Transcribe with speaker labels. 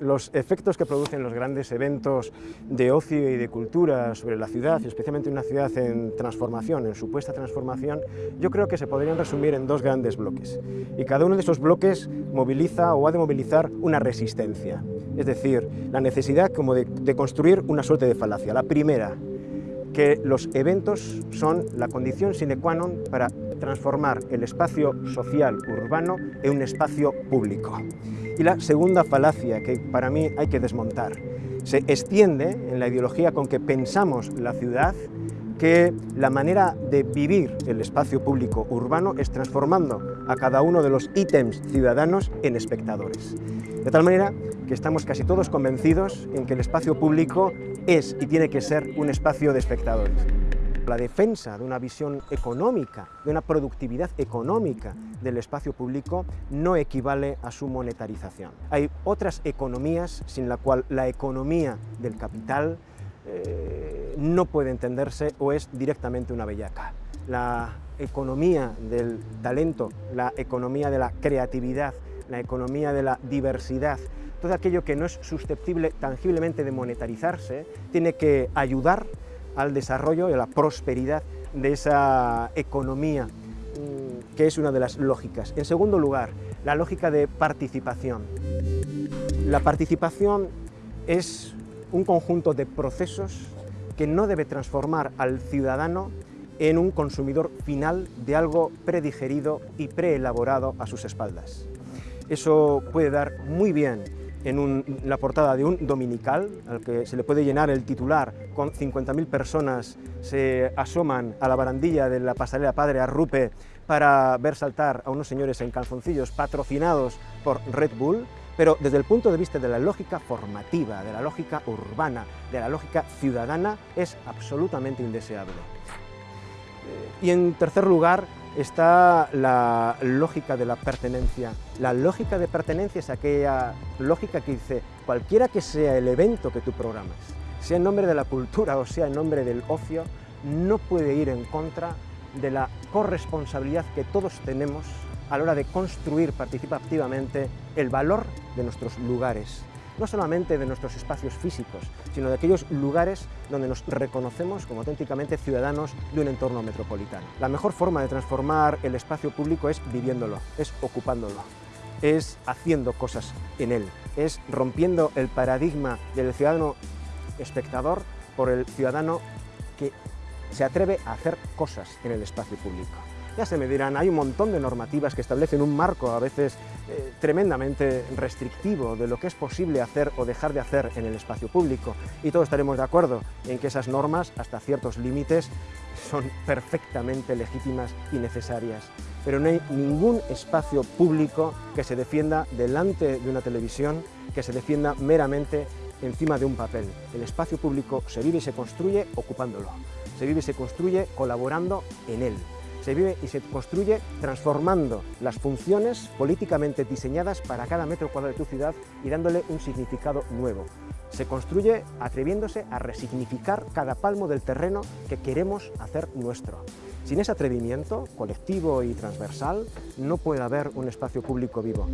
Speaker 1: Los efectos que producen los grandes eventos de ocio y de cultura sobre la ciudad, y especialmente una ciudad en transformación, en supuesta transformación, yo creo que se podrían resumir en dos grandes bloques. Y cada uno de esos bloques moviliza o ha de movilizar una resistencia. Es decir, la necesidad como de, de construir una suerte de falacia. La primera, que los eventos son la condición sine qua non para transformar el espacio social urbano en un espacio público. Y la segunda falacia que para mí hay que desmontar, se extiende en la ideología con que pensamos la ciudad que la manera de vivir el espacio público urbano es transformando a cada uno de los ítems ciudadanos en espectadores. De tal manera que estamos casi todos convencidos en que el espacio público es y tiene que ser un espacio de espectadores. La defensa de una visión económica, de una productividad económica del espacio público no equivale a su monetarización. Hay otras economías sin la cual la economía del capital eh, no puede entenderse o es directamente una bellaca. La economía del talento, la economía de la creatividad, la economía de la diversidad, todo aquello que no es susceptible tangiblemente de monetarizarse, tiene que ayudar al desarrollo y a la prosperidad de esa economía, mm, que es una de las lógicas. En segundo lugar, la lógica de participación. La participación es un conjunto de procesos que no debe transformar al ciudadano en un consumidor final de algo predigerido y preelaborado a sus espaldas. Eso puede dar muy bien en, la portada de un dominical, al que se le puede llenar el titular, con 50.000 personas se asoman a la barandilla de la pasarela Padre Arrupe para ver saltar a unos señores en calzoncillos patrocinados por Red Bull, pero desde el punto de vista de la lógica formativa, de la lógica urbana, de la lógica ciudadana, es absolutamente indeseable. Y en tercer lugar, está la lógica de la pertenencia. La lógica de pertenencia es aquella lógica que dice, cualquiera que sea el evento que tú programas, sea en nombre de la cultura o sea en nombre del ocio, no puede ir en contra de la corresponsabilidad que todos tenemos a la hora de construir participativamente el valor de nuestros lugares, no solamente de nuestros espacios físicos, sino de aquellos lugares donde nos reconocemos como auténticamente ciudadanos de un entorno metropolitano. La mejor forma de transformar el espacio público es viviéndolo, es ocupándolo, es haciendo cosas en él, es rompiendo el paradigma del ciudadano espectador por el ciudadano que se atreve a hacer cosas en el espacio público. Ya se me dirán, hay un montón de normativas que establecen un marco a veces eh, tremendamente restrictivo de lo que es posible hacer o dejar de hacer en el espacio público y todos estaremos de acuerdo en que esas normas, hasta ciertos límites, son perfectamente legítimas y necesarias. Pero no hay ningún espacio público que se defienda delante de una televisión, que se defienda meramente encima de un papel. El espacio público se vive y se construye ocupándolo, se vive y se construye colaborando en él se vive y se construye transformando las funciones políticamente diseñadas para cada metro cuadrado de tu ciudad y dándole un significado nuevo. Se construye atreviéndose a resignificar cada palmo del terreno que queremos hacer nuestro. Sin ese atrevimiento colectivo y transversal no puede haber un espacio público vivo.